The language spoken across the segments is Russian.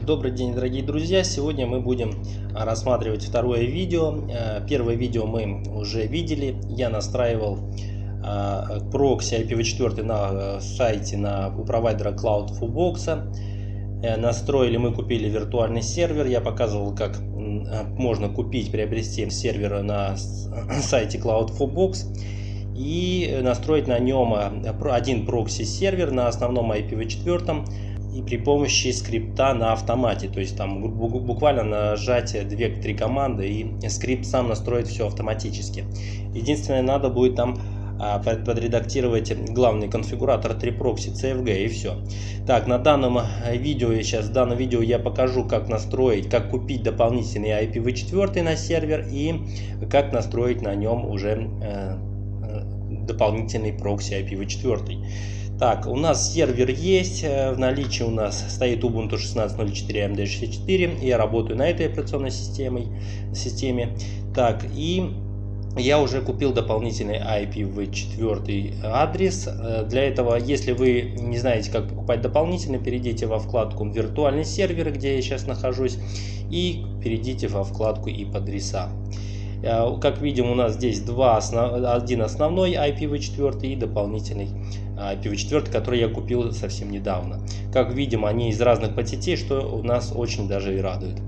Добрый день, дорогие друзья! Сегодня мы будем рассматривать второе видео. Э, первое видео мы уже видели. Я настраивал э, прокси IPv4 на э, сайте на, у провайдера Cloud4Box. Настроили, мы купили виртуальный сервер. Я показывал, как можно купить, приобрести сервер на сайте Cloud4Box и настроить на нем один прокси сервер на основном IPv4 и при помощи скрипта на автомате. То есть там буквально нажатие 2-3 команды и скрипт сам настроит все автоматически. Единственное, надо будет там а, подредактировать главный конфигуратор 3 прокси CFG и все. Так, на данном видео, сейчас в данном видео я покажу, как настроить, как купить дополнительный IPv4 на сервер и как настроить на нем уже э, э, дополнительный прокси IPv4. Так, у нас сервер есть, э, в наличии у нас стоит Ubuntu 16.04 AMD64, я работаю на этой операционной системе. системе. Так, и я уже купил дополнительный IPv4 адрес. Э, для этого, если вы не знаете, как покупать дополнительно, перейдите во вкладку «Виртуальный сервер», где я сейчас нахожусь, и перейдите во вкладку «IP-адреса». Э, как видим, у нас здесь два, один основной IPv4 и дополнительный IPv4, который я купил совсем недавно. Как видим, они из разных подсетей, что у нас очень даже и радует.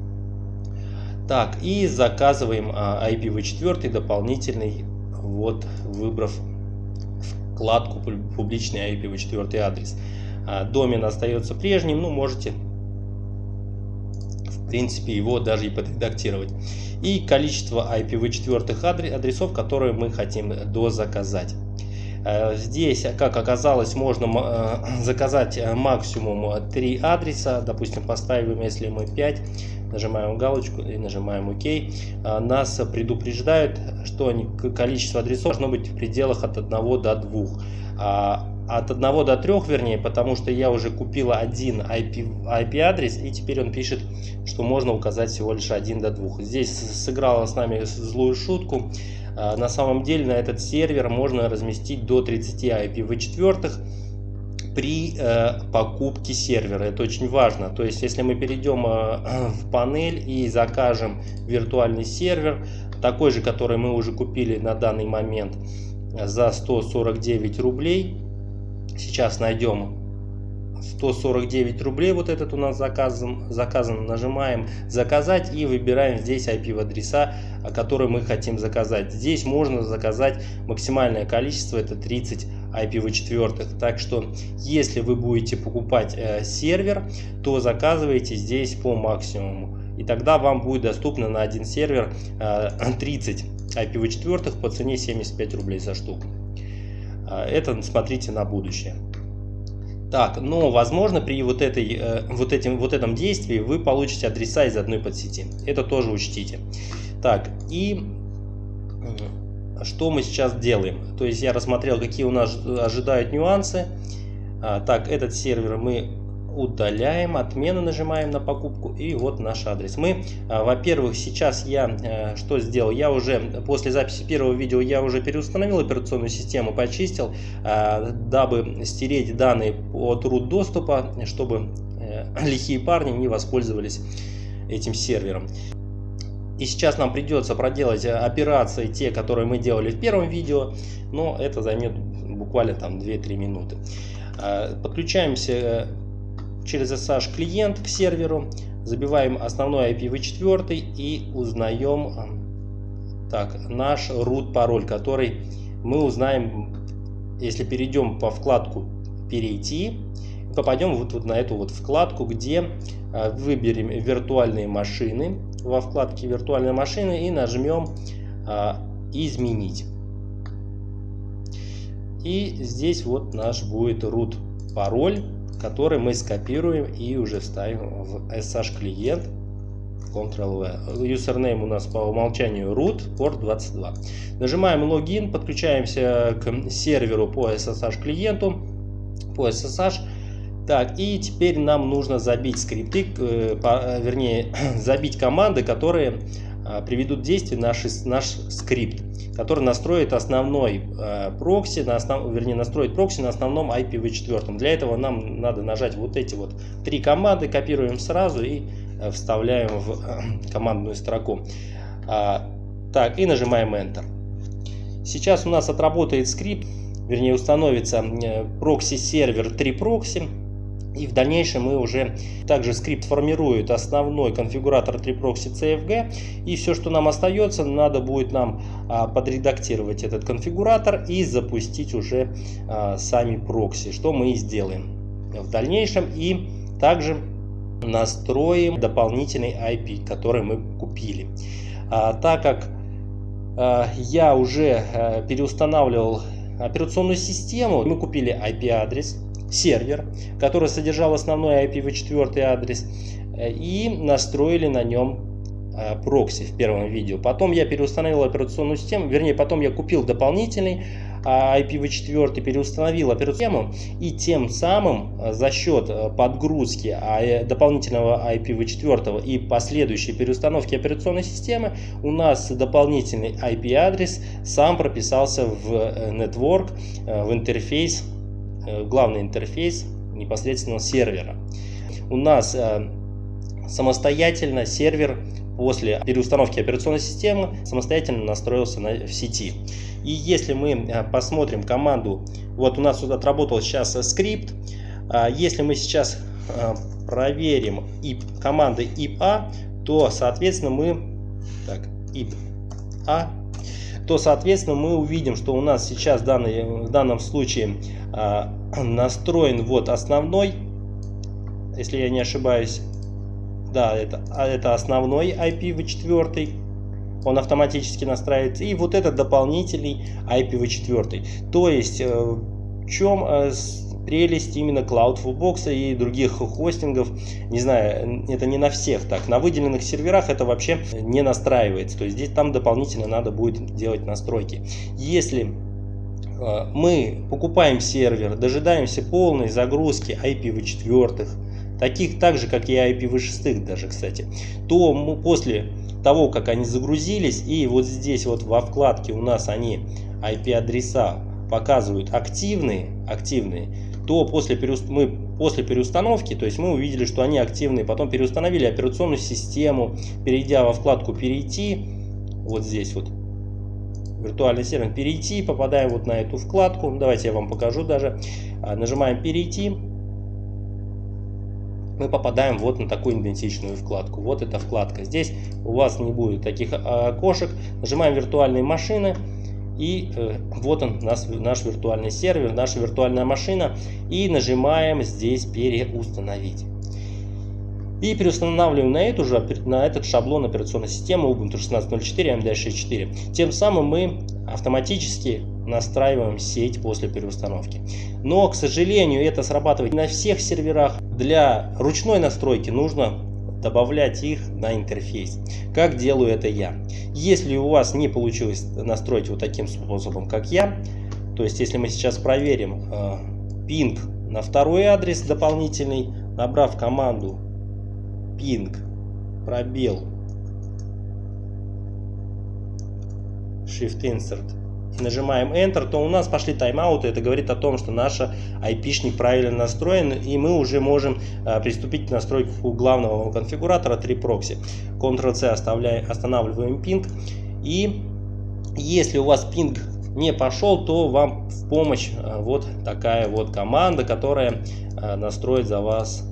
Так, и заказываем IPv4 дополнительный, вот выбрав вкладку публичный IPv4 адрес. Домен остается прежним, ну можете в принципе его даже и подредактировать. И количество IPv4 адресов, которые мы хотим дозаказать. Э, здесь, как оказалось, можно э, заказать э, максимум 3 адреса. Допустим, поставим, если мы 5, нажимаем галочку и нажимаем ОК. Нас предупреждают, что количество адресов должно быть в пределах от 1 до 2 а, от 1 до 3, вернее, потому что я уже купил один IP, IP и теперь он пишет, что можно указать всего лишь 1 до 2. Здесь сыграла с нами злую шутку. А, на самом деле на этот сервер можно разместить до 30 IPv4 при э, покупке сервера. Это очень важно. То есть, если мы перейдем э, в панель и закажем виртуальный сервер, такой же, который мы уже купили на данный момент за 149 рублей. Сейчас найдем 149 рублей вот этот у нас заказан, заказан. Нажимаем заказать и выбираем здесь IP адреса, которые мы хотим заказать. Здесь можно заказать максимальное количество, это 30 IPv4. Так что, если вы будете покупать э, сервер, то заказывайте здесь по максимуму. И тогда вам будет доступно на один сервер э, 30 IPv4 по цене 75 рублей за штуку. Э, это смотрите на будущее. Так, но возможно при вот, этой, э, вот, этим, вот этом действии вы получите адреса из одной подсети. Это тоже учтите. Так, и что мы сейчас делаем? То есть я рассмотрел, какие у нас ожидают нюансы. А, так, этот сервер мы удаляем, отмена нажимаем на покупку и вот наш адрес. Мы, а, во-первых, сейчас я э, что сделал? Я уже после записи первого видео я уже переустановил операционную систему, почистил, а, дабы стереть данные от root доступа, чтобы э, лихие парни не воспользовались этим сервером. И сейчас нам придется проделать операции, те, которые мы делали в первом видео, но это займет буквально там 2-3 минуты. А, подключаемся через SSH клиент к серверу, забиваем основной IPv4 и узнаем так, наш root пароль, который мы узнаем, если перейдем по вкладку «Перейти», попадем вот, вот на эту вот вкладку, где а, выберем виртуальные машины во вкладке виртуальные машины и нажмем а, «Изменить». И здесь вот наш будет root пароль который мы скопируем и уже вставим в SSH клиент Ctrl-V. Username у нас по умолчанию root, порт 22. Нажимаем логин, подключаемся к серверу по SSH клиенту, по SSH. Так, и теперь нам нужно забить скрипты, э, вернее, забить команды, которые приведут в действие наш, наш скрипт, который настроит основной прокси, на основ, вернее настроит прокси на основном IPv4. Для этого нам надо нажать вот эти вот три команды, копируем сразу и вставляем в командную строку. Так, и нажимаем Enter. Сейчас у нас отработает скрипт, вернее установится прокси-сервер 3proxy. И в дальнейшем мы уже также скрипт формирует основной конфигуратор 3proxy CFG. И все, что нам остается, надо будет нам а, подредактировать этот конфигуратор и запустить уже а, сами прокси, что мы и сделаем в дальнейшем. И также настроим дополнительный IP, который мы купили. А, так как я уже переустанавливал операционную систему, мы купили IP-адрес, сервер, который содержал основной IPv4 адрес, э, и настроили на нем Э, прокси в первом видео. Потом я переустановил операционную систему, вернее, потом я купил дополнительный а, IPv4, переустановил операционную систему, и тем самым э, за счет э, подгрузки а, дополнительного IPv4 и последующей переустановки операционной системы у нас дополнительный IP-адрес сам прописался в network, в интерфейс, главный интерфейс непосредственно сервера. У нас самостоятельно сервер после переустановки операционной системы самостоятельно настроился на, в сети. И если мы э, посмотрим команду, вот у нас тут отработал сейчас скрипт, а если мы сейчас э, проверим IP, команды IP-A, то соответственно мы так, IP-A, то соответственно мы увидим, что у нас сейчас данный, в данном случае а, настроен вот основной, если я не ошибаюсь, да, это, а это основной IPv4, он автоматически настраивается, и вот этот дополнительный IPv4. То есть, э, в чем э, прелесть именно CloudFullBox и других хостингов, не знаю, это не на всех так, на выделенных серверах это вообще не настраивается, то есть здесь там дополнительно надо будет делать настройки. Если э, мы покупаем сервер, дожидаемся полной загрузки IPv4, таких так же, как и IPv6 даже, кстати, то мы после того, как они загрузились, и вот здесь вот во вкладке у нас они IP-адреса показывают активные, активные, то после, переуст... мы, после переустановки, то есть мы увидели, что они активные, потом переустановили операционную систему, перейдя во вкладку «Перейти», вот здесь вот, виртуальный сервер, перейти, попадаем вот на эту вкладку, давайте я вам покажу даже, а, нажимаем «Перейти», мы попадаем вот на такую идентичную вкладку. Вот эта вкладка. Здесь у вас не будет таких а, окошек. Нажимаем виртуальные машины. И э, вот он, наш, наш виртуальный сервер, наша виртуальная машина. И нажимаем здесь переустановить. И переустанавливаем на, эту же, на этот шаблон операционной системы Ubuntu 16.04 AMD6.4. Тем самым мы автоматически настраиваем сеть после переустановки. Но, к сожалению, это срабатывает на всех серверах. Для ручной настройки нужно добавлять их на интерфейс. Как делаю это я. Если у вас не получилось настроить вот таким способом, как я, то есть если мы сейчас проверим э, пинг на второй адрес дополнительный, набрав команду ping пробел shift insert нажимаем Enter, то у нас пошли тайм-ауты. Это говорит о том, что наш IP-шник правильно настроен, и мы уже можем а, приступить к настройке главного конфигуратора 3 прокси. Ctrl-C останавливаем пинг. И если у вас пинг не пошел, то вам в помощь а, вот такая вот команда, которая а, настроит за вас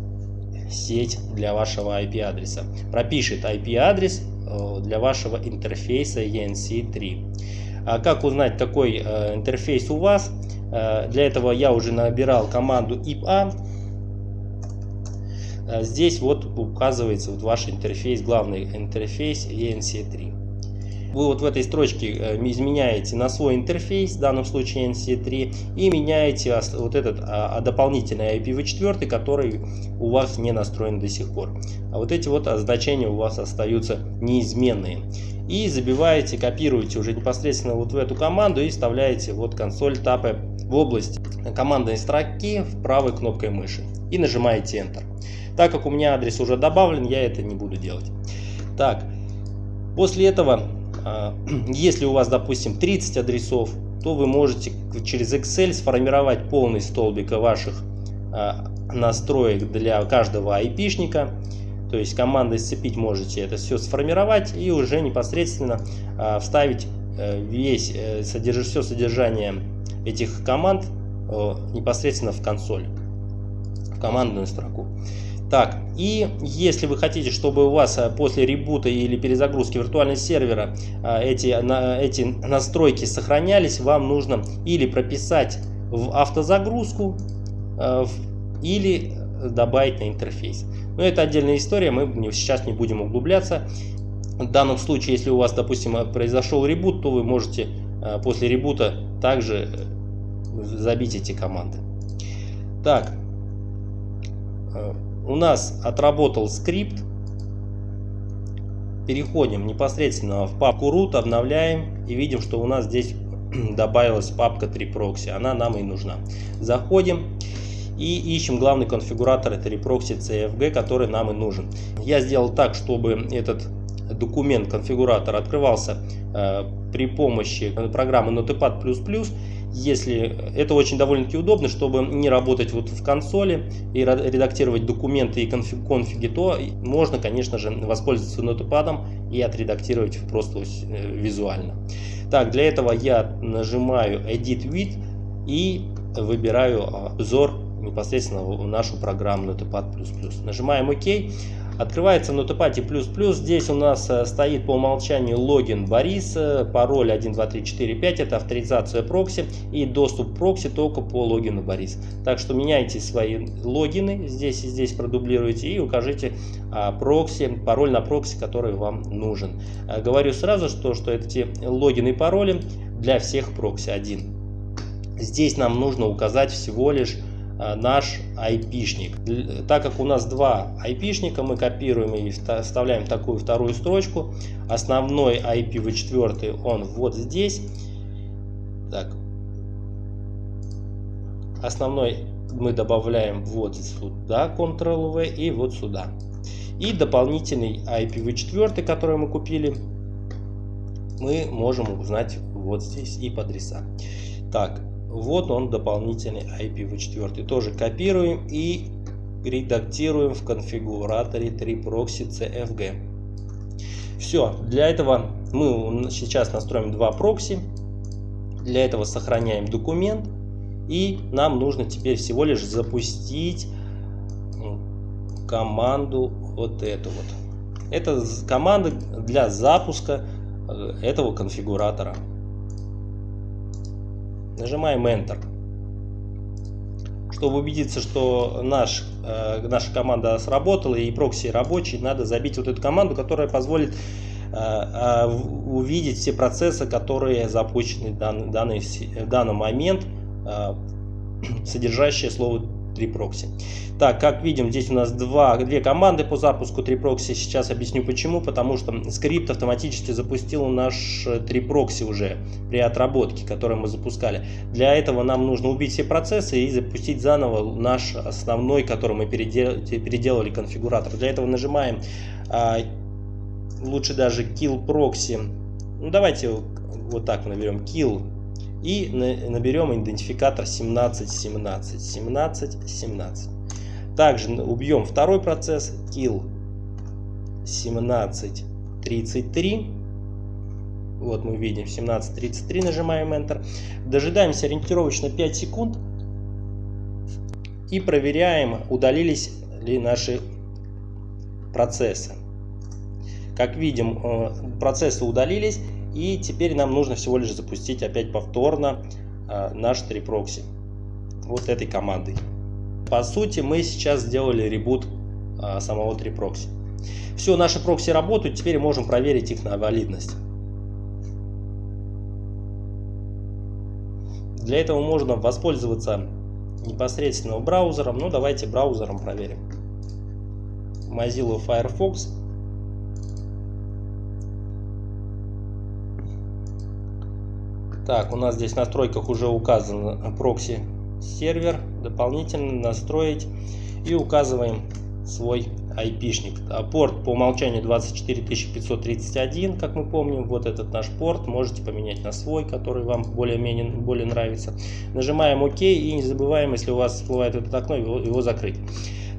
сеть для вашего IP-адреса. Пропишет IP-адрес э, для вашего интерфейса ENC3. А как узнать, какой э, интерфейс у вас? Э, для этого я уже набирал команду IPA. Э, здесь вот указывается вот ваш интерфейс, главный интерфейс ENC3. Вы вот в этой строчке изменяете на свой интерфейс, в данном случае NC3, и меняете вот этот а, а дополнительный IPv4, который у вас не настроен до сих пор. А вот эти вот значения у вас остаются неизменные и забиваете, копируете уже непосредственно вот в эту команду и вставляете вот консоль тапы в область командной строки в правой кнопкой мыши и нажимаете Enter. Так как у меня адрес уже добавлен, я это не буду делать. Так, После этого, а, если у вас, допустим, 30 адресов, то вы можете через Excel сформировать полный столбик ваших а, настроек для каждого айпишника. То есть командой сцепить можете это все сформировать и уже непосредственно а, вставить э, весь э, содерж, все содержание этих команд э, непосредственно в консоль, в командную строку. Так, и если вы хотите, чтобы у вас после ребута или перезагрузки виртуального сервера эти, эти настройки сохранялись, вам нужно или прописать в автозагрузку, или добавить на интерфейс. Но это отдельная история, мы сейчас не будем углубляться. В данном случае, если у вас, допустим, произошел ребут, то вы можете э, после ребута также э, забить эти команды. Так, э, у нас отработал скрипт. Переходим непосредственно в папку root, обновляем и видим, что у нас здесь добавилась папка 3proxy. Она нам и нужна. Заходим и ищем главный конфигуратор, это reproxy CFG, который нам и нужен. Я сделал так, чтобы этот документ, конфигуратор открывался э, при помощи программы Notepad++. Если это очень довольно-таки удобно, чтобы не работать вот в консоли и редактировать документы и конфиг, конфиги, то можно, конечно же, воспользоваться Notepad и отредактировать просто э, визуально. Так, для этого я нажимаю Edit With и выбираю обзор непосредственно в нашу программу Notepad++. Нажимаем ОК. Открывается Notepad++. Здесь у нас э, стоит по умолчанию логин Борис, пароль 12345, это авторизация прокси и доступ прокси только по логину Борис. Так что меняйте свои логины, здесь и здесь продублируйте и укажите а, прокси, пароль на прокси, который вам нужен. А, говорю сразу, что, что эти логины и пароли для всех прокси один. Здесь нам нужно указать всего лишь Э, наш айпишник. Так как у нас два айпишника, мы копируем и вставляем такую вторую строчку. Основной IPv4 он вот здесь. Так. Основной мы добавляем вот сюда, Ctrl-V и вот сюда. И дополнительный IPv4, который мы купили, мы можем узнать вот здесь и по адреса. Так, вот он дополнительный IPv4. Тоже копируем и редактируем в конфигураторе 3proxy CFG. Все, для этого мы сейчас настроим два прокси. Для этого сохраняем документ. И нам нужно теперь всего лишь запустить команду вот эту вот. Это команда для запуска э, этого конфигуратора. Нажимаем Enter. Чтобы убедиться, что наш, э, наша команда сработала и прокси рабочий, надо забить вот эту команду, которая позволит э, э, увидеть все процессы, которые запущены в данный, данный, в данный момент, э, содержащие слово 3proxy. Так, как видим, здесь у нас два, две команды по запуску 3proxy. Сейчас объясню почему. Потому что скрипт автоматически запустил наш 3proxy уже при отработке, который мы запускали. Для этого нам нужно убить все процессы и запустить заново наш основной, который мы переделали, переделали конфигуратор. Для этого нажимаем, а, лучше даже kill proxy. Ну, давайте вот так наберем kill и наберем идентификатор 1717 17 17 также убьем второй процесс. Kill 1733 вот мы видим 1733 нажимаем enter. Дожидаемся ориентировочно 5 секунд. И проверяем удалились ли наши процессы. Как видим э, процессы удалились и теперь нам нужно всего лишь запустить опять повторно э, наш 3 прокси вот этой командой. По сути мы сейчас сделали ребут э, самого 3 прокси. Все, наши прокси работают, теперь можем проверить их на валидность. Для этого можно воспользоваться непосредственно браузером. Ну давайте браузером проверим. Mozilla Firefox Так, у нас здесь в настройках уже указан прокси сервер. Дополнительно настроить и указываем свой айпишник. А порт по умолчанию 24531, как мы помним, вот этот наш порт. Можете поменять на свой, который вам более-менее более нравится. Нажимаем ОК и не забываем, если у вас всплывает это окно, его, его закрыть.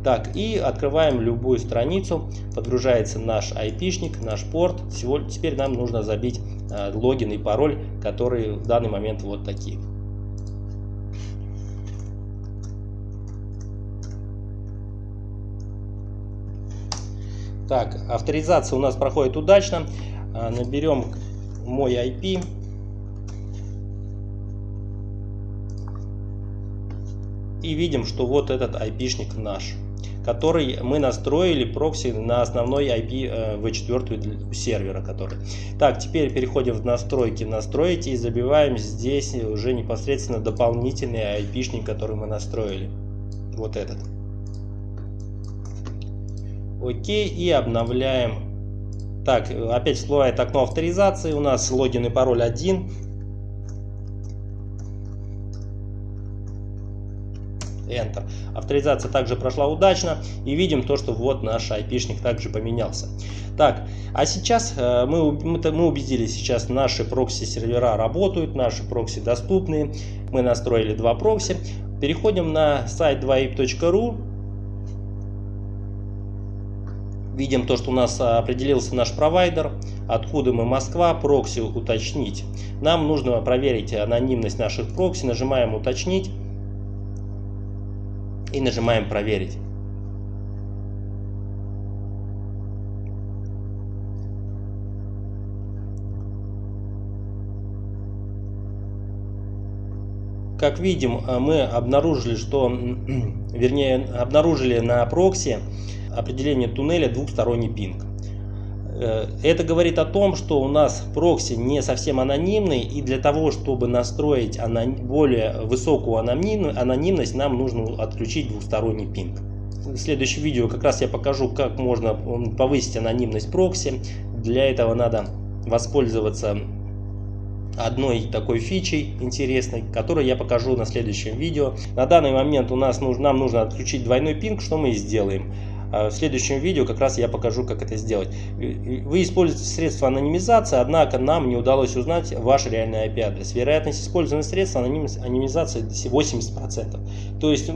Так, и открываем любую страницу, подгружается наш айпишник, наш порт. Всего, теперь нам нужно забить э, логин и пароль, которые в данный момент вот такие. Так, авторизация у нас проходит удачно. А, наберем мой IP. И видим, что вот этот IP-шник наш который мы настроили прокси на основной IP v4 э, сервера. Который. Так, теперь переходим в настройки, настроить и забиваем здесь уже непосредственно дополнительный IP-шник, который мы настроили. Вот этот. Окей, и обновляем. Так, опять всплывает окно авторизации, у нас логин и пароль один. Enter. Авторизация также прошла удачно. И видим то, что вот наш IP-шник также поменялся. Так, а сейчас э, мы, мы убедились, сейчас наши прокси-сервера работают, наши прокси доступны. Мы настроили два прокси. Переходим на сайт 2ip.ru. Видим то, что у нас определился наш провайдер, откуда мы Москва, прокси уточнить. Нам нужно проверить анонимность наших прокси, нажимаем уточнить и нажимаем проверить. Как видим, мы обнаружили, что, вернее, обнаружили на прокси определение туннеля двухсторонний пинг. Э, это говорит о том, что у нас прокси не совсем анонимный, и для того, чтобы настроить более высокую анонимность, нам нужно отключить двухсторонний пинг. В следующем видео как раз я покажу, как можно повысить анонимность прокси. Для этого надо воспользоваться одной такой фичей интересной, которую я покажу на следующем видео. На данный момент у нас нужно, нам нужно отключить двойной пинг, что мы и сделаем. А в следующем видео как раз я покажу, как это сделать. Вы используете средства анонимизации, однако нам не удалось узнать ваш реальный IP-адрес. Вероятность использования средств анонимизации 80%. То есть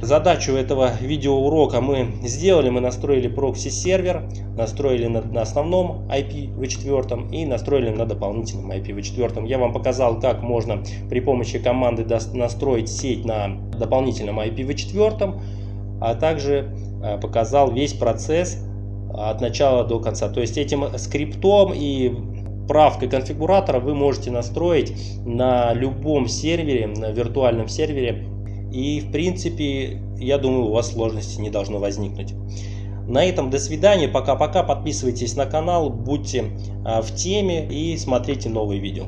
Задачу этого видеоурока мы сделали, мы настроили прокси-сервер, настроили на, на основном IPv4 и настроили на дополнительном IPv4. Я вам показал, как можно при помощи команды настроить сеть на дополнительном IPv4, а также показал весь процесс от начала до конца. То есть этим скриптом и правкой конфигуратора вы можете настроить на любом сервере, на виртуальном сервере. И в принципе, я думаю, у вас сложности не должно возникнуть. На этом до свидания, пока-пока, подписывайтесь на канал, будьте э, в теме и смотрите новые видео.